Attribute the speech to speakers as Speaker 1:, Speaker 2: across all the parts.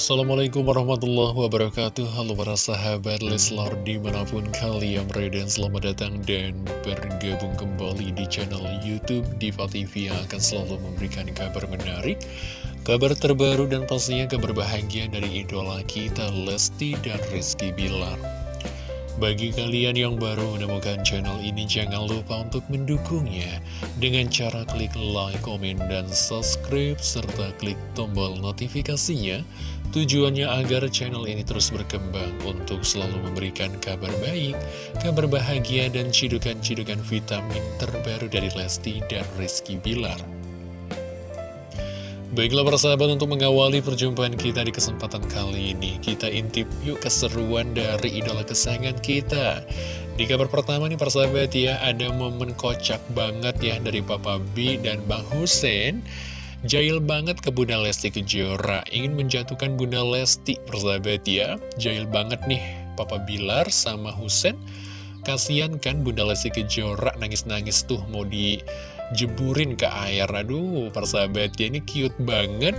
Speaker 1: Assalamualaikum warahmatullahi wabarakatuh. Halo para sahabat Leslar di mana pun kalian berada Selamat datang dan bergabung kembali di channel Youtube Diva TV Yang akan selalu memberikan kabar menarik Kabar terbaru dan pastinya kabar bahagia dari idola kita Lesti dan Rizky Bilar bagi kalian yang baru menemukan channel ini, jangan lupa untuk mendukungnya dengan cara klik like, komen, dan subscribe, serta klik tombol notifikasinya. Tujuannya agar channel ini terus berkembang untuk selalu memberikan kabar baik, kabar bahagia, dan cidukan-cidukan vitamin terbaru dari Lesti dan Rizky Bilar. Baiklah persahabat untuk mengawali perjumpaan kita di kesempatan kali ini Kita intip yuk keseruan dari idola kesayangan kita. Di kabar pertama nih persahabat ya Ada momen kocak banget ya dari Papa B dan Bang Hussein. Jail banget ke Bunda Lesti Kejora Ingin menjatuhkan Bunda Lesti persahabat ya. Jail banget nih Papa Bilar sama Hussein. Kasian kan Bunda Lesti Kejora nangis-nangis tuh mau di jeburin ke air. Aduh persahabat ya ini cute banget.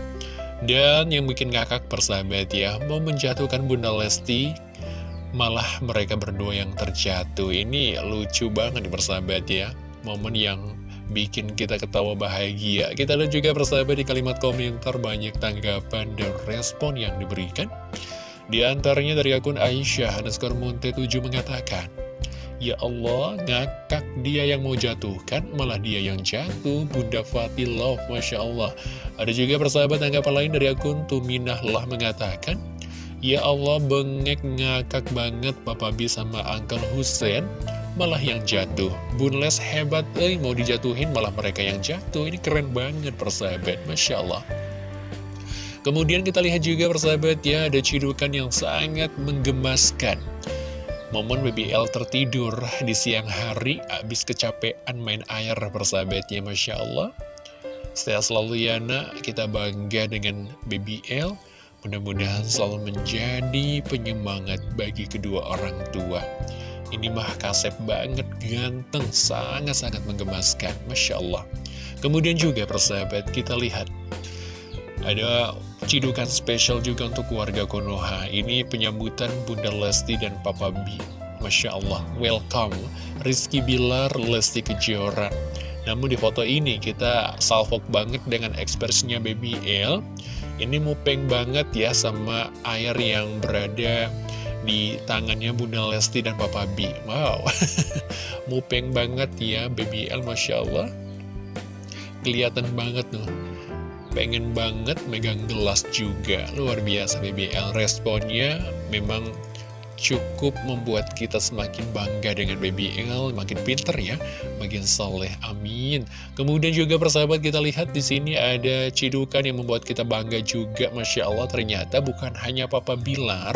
Speaker 1: Dan yang bikin ngakak persahabat ya Mau menjatuhkan Bunda Lesti Malah mereka berdua yang terjatuh. Ini lucu banget persahabat ya. Momen yang bikin kita ketawa bahagia. Kita lihat juga persahabat di kalimat komentar Banyak tanggapan dan respon yang diberikan. Di antaranya dari akun Aisyah underscore Monte 7 mengatakan Ya Allah, ngakak dia yang mau jatuhkan, malah dia yang jatuh. Bunda Fatih Love, Masya Allah. Ada juga persahabat tanggapan lain dari akun Tuminah lah mengatakan, Ya Allah, bengek ngakak banget Papa B sama Uncle Hussein, malah yang jatuh. Bunles hebat, eh, mau dijatuhin malah mereka yang jatuh. Ini keren banget persahabat, Masya Allah. Kemudian kita lihat juga persahabat ya, ada cidukan yang sangat menggemaskan. Momen BBL tertidur di siang hari abis kecapean main air persahabatnya Masya Allah. Setelah selalu Yana kita bangga dengan BBL Mudah-mudahan selalu menjadi penyemangat bagi kedua orang tua. Ini mah kasep banget, ganteng, sangat-sangat menggemaskan Masya Allah. Kemudian juga persahabat kita lihat. Ada cidukan spesial juga untuk keluarga Konoha. Ini penyambutan Bunda Lesti dan Papa B. Masya Allah, welcome. Rizky Bilar, Lesti Kejora. Namun di foto ini kita salvok banget dengan ekspresinya Baby L. Ini mupeng banget ya sama air yang berada di tangannya Bunda Lesti dan Papa B. Wow, mupeng banget ya Baby L, Masya Allah. Kelihatan banget tuh pengen banget megang gelas juga. Luar biasa BBL responnya memang cukup membuat kita semakin bangga dengan Baby L, makin pinter ya, makin soleh, amin. Kemudian juga persahabat kita lihat di sini ada cidukan yang membuat kita bangga juga, Masya Allah ternyata bukan hanya Papa Bilar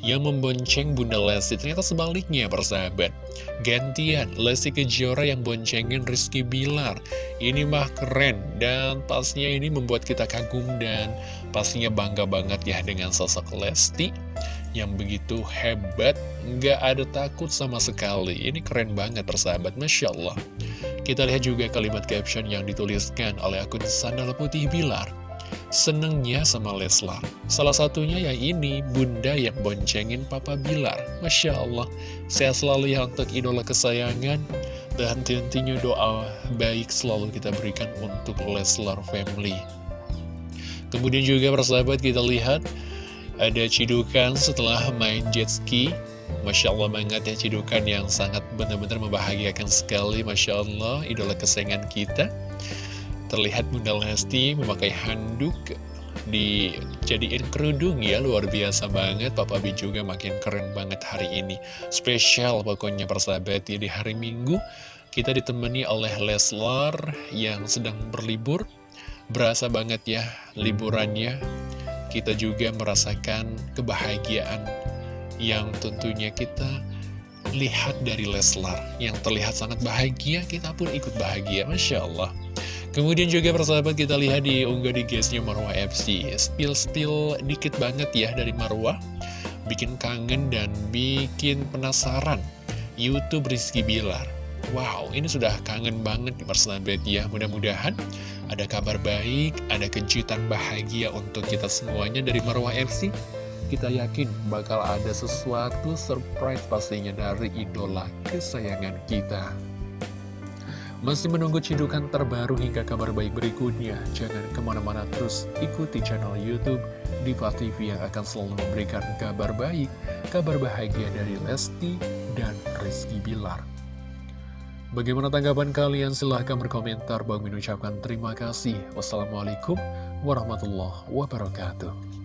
Speaker 1: yang membonceng Bunda Lesti, ternyata sebaliknya persahabat. Gantian, Lesti Kejora yang boncengin Rizky Bilar. Ini mah keren dan pastinya ini membuat kita kagum dan pastinya bangga banget ya dengan sosok Lesti yang begitu hebat, nggak ada takut sama sekali. Ini keren banget persahabat, Masya Allah. Kita lihat juga kalimat caption yang dituliskan oleh akun Sandal Putih Bilar. Senengnya sama Leslar. Salah satunya yang ini, Bunda yang boncengin Papa Bilar. Masya Allah, saya selalu ya untuk idola kesayangan. Dan tentunya doa baik selalu kita berikan untuk Leslar Family. Kemudian juga persahabat kita lihat ada cidukan setelah main jet ski. Masya Allah banget ya cidukan yang sangat benar-benar membahagiakan sekali. Masya Allah idola kesayangan kita. Terlihat Bunda Lesti memakai handuk dijadiin kerudung. Ya luar biasa banget. Papa B juga makin keren banget hari ini. Spesial pokoknya persahabat ya di hari Minggu kita ditemani oleh Leslar yang sedang berlibur. Berasa banget ya liburannya kita juga merasakan kebahagiaan yang tentunya kita lihat dari Leslar yang terlihat sangat bahagia, kita pun ikut bahagia, Masya Allah. Kemudian juga persahabat kita lihat di unggah di guysnya Marwah FC, spill-spill dikit banget ya dari Marwah, bikin kangen dan bikin penasaran Youtube Rizky Bilar. Wow, ini sudah kangen banget nih persahabat ya. Mudah-mudahan Ada kabar baik, ada kejutan bahagia untuk kita semuanya dari Marwah FC kita yakin bakal ada sesuatu surprise pastinya dari idola kesayangan kita. Masih menunggu cidukan terbaru hingga kabar baik berikutnya? Jangan ke mana-mana terus ikuti channel Youtube Diva TV yang akan selalu memberikan kabar baik, kabar bahagia dari Lesti dan Rizky Bilar. Bagaimana tanggapan kalian? Silahkan berkomentar. Bang mengucapkan terima kasih. Wassalamualaikum warahmatullahi wabarakatuh.